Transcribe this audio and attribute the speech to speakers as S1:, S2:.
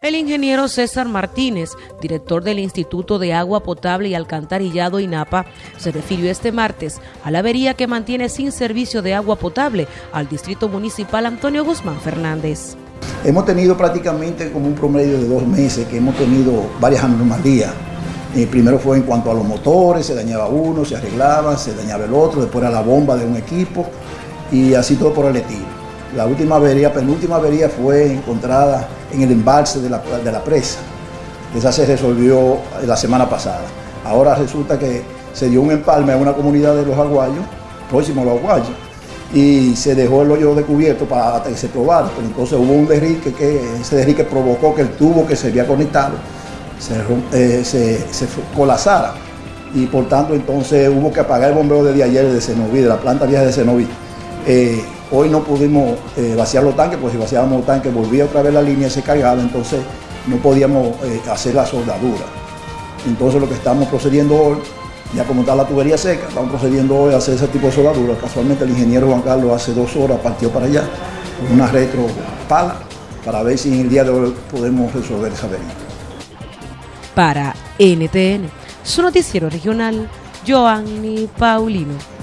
S1: El ingeniero César Martínez, director del Instituto de Agua Potable y Alcantarillado INAPA, se refirió este martes a la avería que mantiene sin servicio de agua potable al Distrito Municipal Antonio Guzmán Fernández.
S2: Hemos tenido prácticamente como un promedio de dos meses que hemos tenido varias anomalías. Eh, primero fue en cuanto a los motores, se dañaba uno, se arreglaba, se dañaba el otro, después era la bomba de un equipo y así todo por el estilo. La última avería, penúltima avería fue encontrada en el embalse de la, presa. Esa se resolvió la semana pasada. Ahora resulta que se dio un empalme a una comunidad de los aguayos, próximo a los aguayos, y se dejó el hoyo descubierto para que se probara. Pero entonces hubo un derrique que ese derrique provocó que el tubo que se había conectado se, eh, colapsara. Y por tanto entonces hubo que apagar el bombeo desde ayer de Cenoví, de la planta vieja de Cenoví. Eh, Hoy no pudimos eh, vaciar los tanques, porque si vaciábamos los tanques volvía otra vez la línea y se cargaba, entonces no podíamos eh, hacer la soldadura. Entonces lo que estamos procediendo hoy, ya como está la tubería seca, estamos procediendo hoy a hacer ese tipo de soldadura. Casualmente el ingeniero Juan Carlos hace dos horas partió para allá con una retro pala para ver si en el día de hoy podemos resolver esa avería.
S1: Para NTN, su noticiero regional, Joanny Paulino.